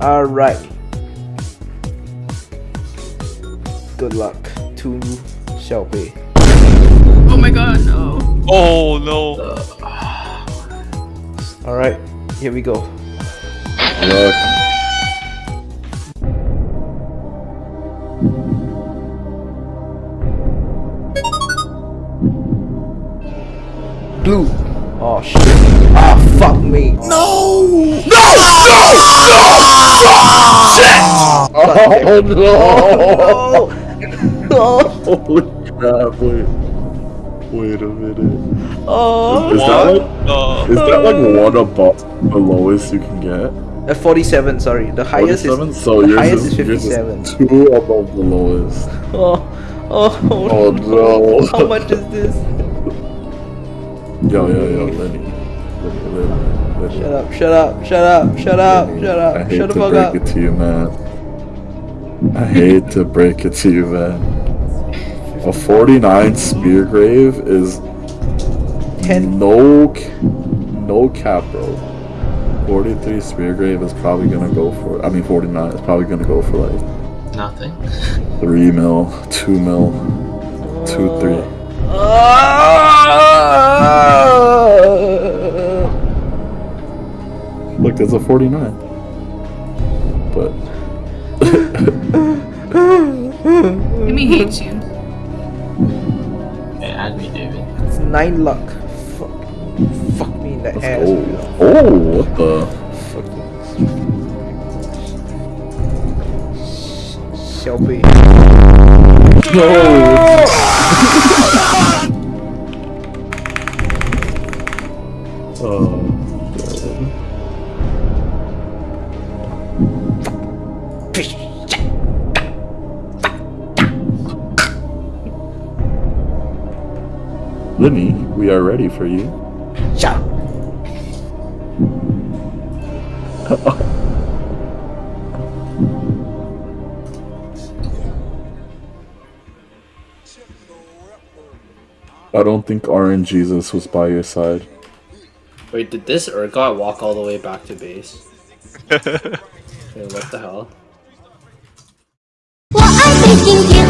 Alright. Good luck to Xiaobei. Oh my god, no. Oh no. Alright, here we go. Look. Blue. Oh shit. Ah, fuck Oh no! Oh! Holy crap! Wait. Wait a minute. Oh! Is that like is that like one above the lowest you can get? Uh, 47, sorry. The highest 47? is so the yours highest is, is yours is 57. two above the lowest. Oh, oh, Oh no! How much is this? Yo yo yo, Lenny. Lenny, Lenny, Lenny. Shut up, shut up, shut up, shut up, Lenny, shut I hate shut the to break up. it to you, man. I hate to break it to you, man. A 49 spear grave is 10. no no cap, bro. 43 spear grave is probably gonna go for. I mean, 49 is probably gonna go for like Nothing. three mil, two mil, two three. Look, there's a 49. But Amy hates you. Hey, add me, David. It's 9 luck. Fuck. Fuck me in the let's ass. go. Oh, what the? Fuck you. Xiaobei. No. oh. Limmy, we are ready for you. Shut. I don't think Orange Jesus was by your side. Wait, did this Urgot walk all the way back to base? Wait, what the hell? Well, I'm thinking